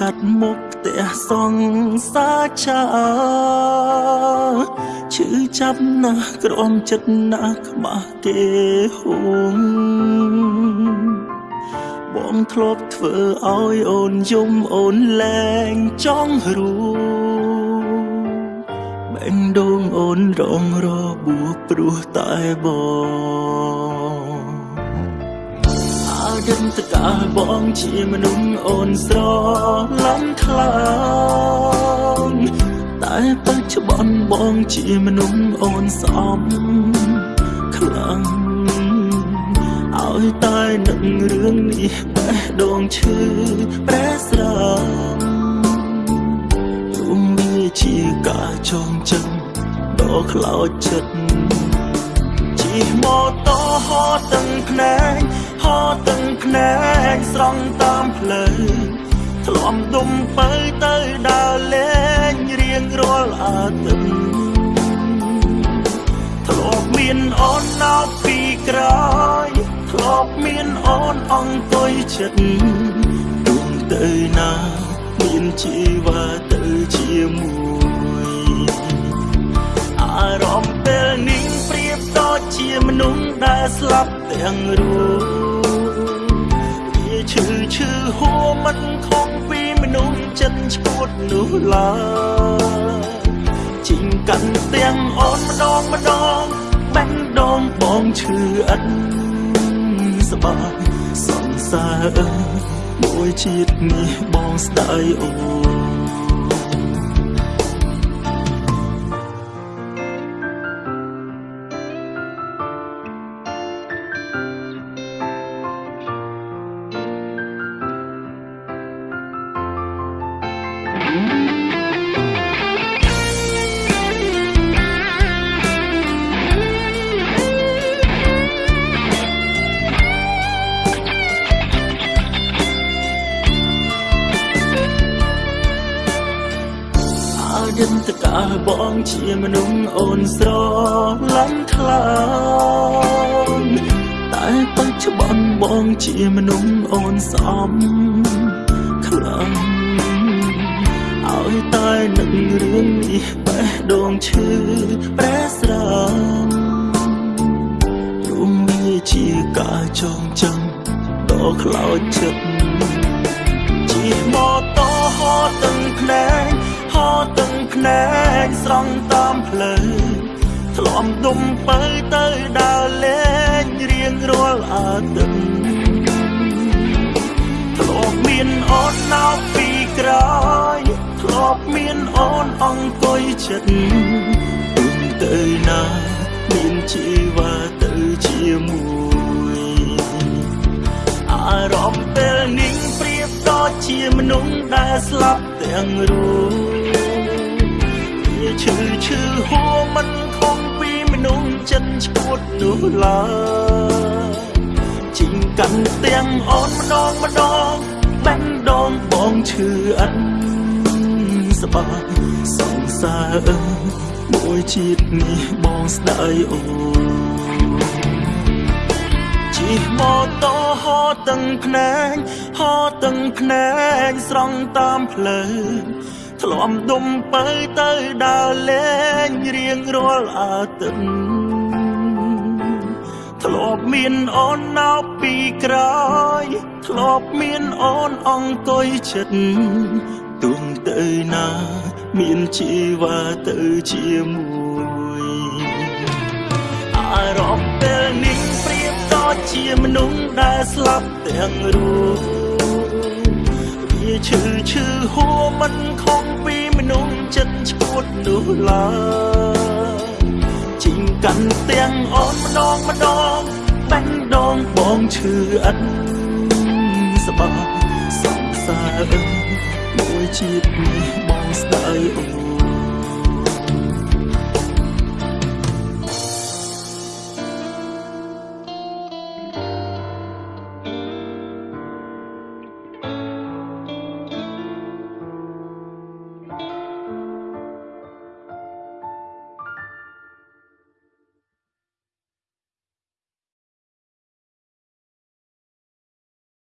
កាត់មុខផ្ទះសង្សារឆាឈឺចាប់ណាស់ក្រំចិត្តណាស់ខ្មាស់គេហួងបងធ្លាប់ធ្វើឲ្យអូនយំអូនលែងចង់រួបែងដងអូនរងរបួសព្រោះតែបង អាយិនតកាលបងជាមនុស្សអូនស្រឡំខ្លាំងតែបច្ចុប្បន្នបងជាមនុស្សអូនស្អប់ខ្លាំងឲ្យតែនឹងរឿងនេះបេះដូងឈឺប្រែស្រមរុំវាជាការចងចាំដ៏ខ្លោចចិត្តជិះម៉ូតូហោទាំងភ្នែកហោ ទាំងភ្នែកស្រង់តាមផ្លូវធ្លាំដុំបើទៅដើរលេងរៀងរាល់អាទិត្យធ្លាប់មានអូនណោពីក្រោយធ្លាប់មានអូនអង្គុយចិត្តទុំទៅណាមានជីវាទៅជាមួយអារម្មណ៍ពេលនេះប្រៀបដូចជាមនុស្សដែលស្លាប់ទាំងរួវាឈឺឈឺ ហួមិនខំពីមនុស្សចិត្តឈួតនោះឡើយជីងកាន់ទាំងអូនម្ដងម្ដងបាញ់ដងបងឈឺអិនស្បើសង្សារមួយជាតិនេះបងស្ដាយអូន យន្តការបងជាមនុស្សអូនស្រឡាញ់ខ្លាំងតែបច្ចុប្បន្នបងជាមនុស្សអូនស្អប់ខ្លាំងឲ្យតែនឹងរឿងនេះបេះដូងឈឺប្រែស្រមរុំវាជាការចងចាំដ៏ខ្លោចចិត្តជាម៉ូតូហោទាំងភ្នែកហោ ទាំងភ្នែកស្រង់តាមផ្លូវធ្លាំដុំបើទៅដើរលេងរៀងរាល់អាទិត្យធ្លាប់មានអូនណោពីក្រោយធ្លាប់មានអូនអង្គុយចិត្តទុំទៅណាមានជីវាទៅជាមួយអារម្មណ៍ពេលនេះព្រៀបដូចជាមនុស្សដែលស្លាប់ទាំងរួ ឈឺឈឺហួមិនខំពីមនុស្សចិត្តឈួតនោះឡើយជីងកាន់ទាំងអូនម្ដងម្ដងបាញ់ដងបងឈឺអិនស្បើសង្សារមួយជាតិនេះបងស្ដាយអូនជិះម៉ូតូហោទាំងភ្នែកហោទាំងភ្នែកស្រង់តាមផ្លូវ ធ្លាំដុំបើទៅដើរលេងរៀងរាល់អាទិត្យធ្លាប់មានអូនណោពីក្រោយធ្លាប់មានអូនអង្គុយចិត្តទុំទៅណាមានជីវាទៅជាមួយអារម្មណ៍ពេលនេះព្រៀបដូចជាមនុស្សដែលស្លាប់ទាំងរួ ឈឺឈឺហួមិនខំពីមនុស្សចិត្តឈួតនោះឡើយជីងកាន់ទាំងអូនម្ដងម្ដងបាញ់ដងបងឈឺអិនស្បើសង្សារមួយជាតិនេះបងស្ដាយអូ